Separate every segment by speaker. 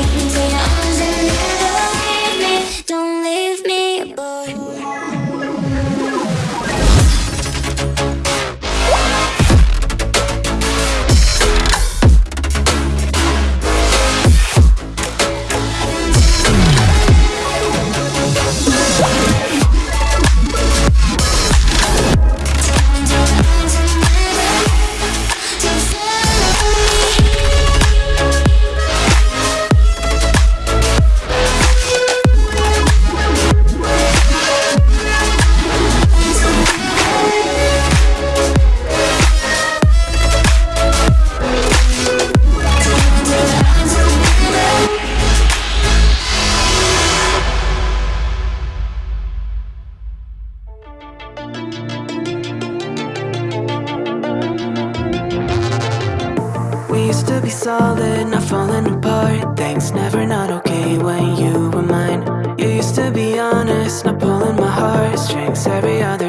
Speaker 1: make me solid, not falling apart. Things never not okay when you were mine. You used to be honest, not pulling my heartstrings Every other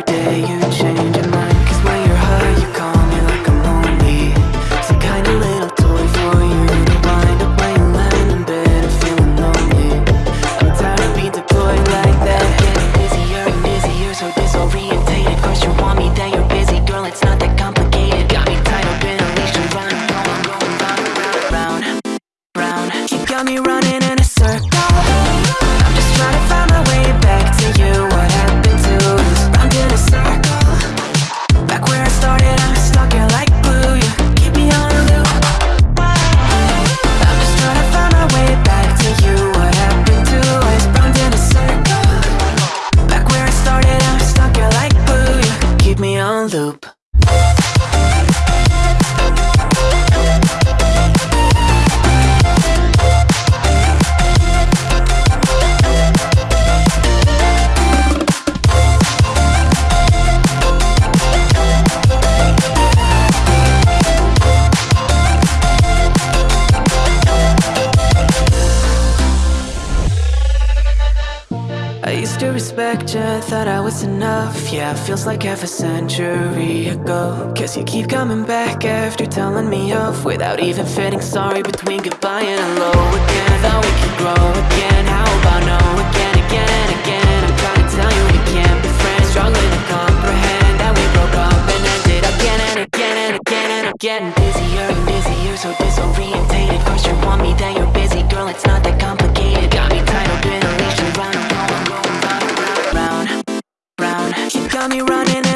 Speaker 1: to thought I was enough. Yeah, feels like half a century ago. Guess you keep coming back after telling me off. Without even fitting sorry between goodbye and hello again. Thought we could grow again, how about no again, again and again? I'm trying to tell you we can't be friends. Struggling to comprehend that we broke up and ended again and again and again And I'm getting busier and busier, so disorientated. First you want me, then you're busy, girl, it's not that complicated. Got me got me running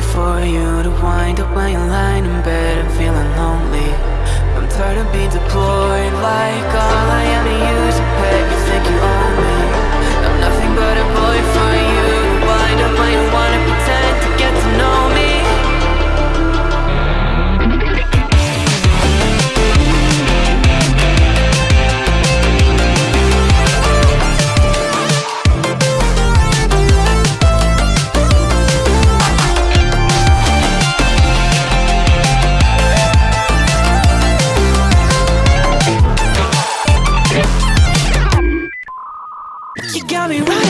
Speaker 1: toy for you to wind up when you're lying in bed and feeling lonely. I'm tired of being deployed like all I am to use a You think you own got me.